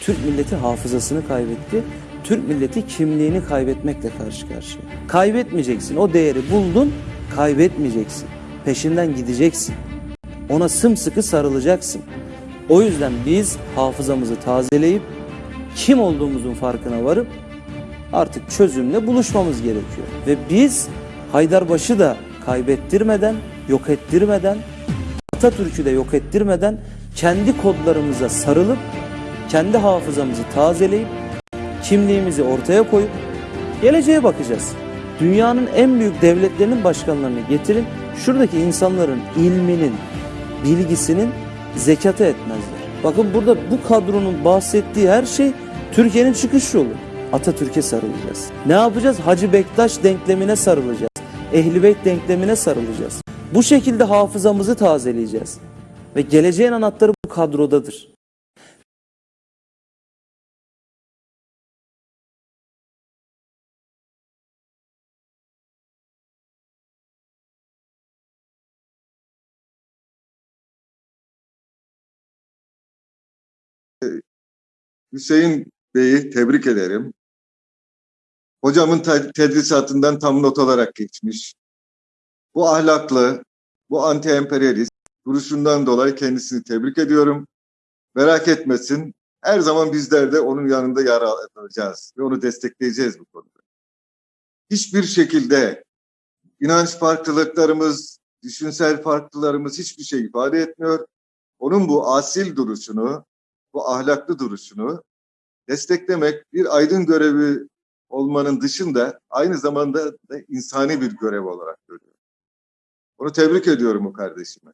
Türk milleti hafızasını kaybetti. Türk milleti kimliğini kaybetmekle karşı karşıya. Kaybetmeyeceksin. O değeri buldun, kaybetmeyeceksin. Peşinden gideceksin. Ona sımsıkı sarılacaksın. O yüzden biz hafızamızı tazeleyip kim olduğumuzun farkına varıp artık çözümle buluşmamız gerekiyor. Ve biz Haydarbaş'ı da kaybettirmeden, yok ettirmeden, Atatürk'ü de yok ettirmeden kendi kodlarımıza sarılıp, kendi hafızamızı tazeleyip, kimliğimizi ortaya koyup geleceğe bakacağız. Dünyanın en büyük devletlerinin başkanlarını getirin, şuradaki insanların ilminin, bilgisinin zekatı etmezler. Bakın burada bu kadronun bahsettiği her şey Türkiye'nin çıkış yolu. Atatürk'e sarılacağız. Ne yapacağız? Hacı Bektaş denklemine sarılacağız. Ehli Beyt denklemine sarılacağız. Bu şekilde hafızamızı tazeleyeceğiz. Ve geleceğin anahtarı bu kadrodadır. Hüseyin Bey'i tebrik ederim. Hocamın te- tedrisatından tam not olarak geçmiş. Bu ahlaklı, bu anti-emperyalist duruşundan dolayı kendisini tebrik ediyorum. Merak etmesin. Her zaman bizler de onun yanında yer alacağız ve onu destekleyeceğiz bu konuda. Hiçbir şekilde inanç farklılıklarımız, düşünsel farklılarımız hiçbir şey ifade etmiyor. Onun bu asil duruşunu, bu ahlaklı duruşunu desteklemek bir aydın görevi olmanın dışında aynı zamanda da insani bir görev olarak görüyorum. Onu tebrik ediyorum o kardeşime.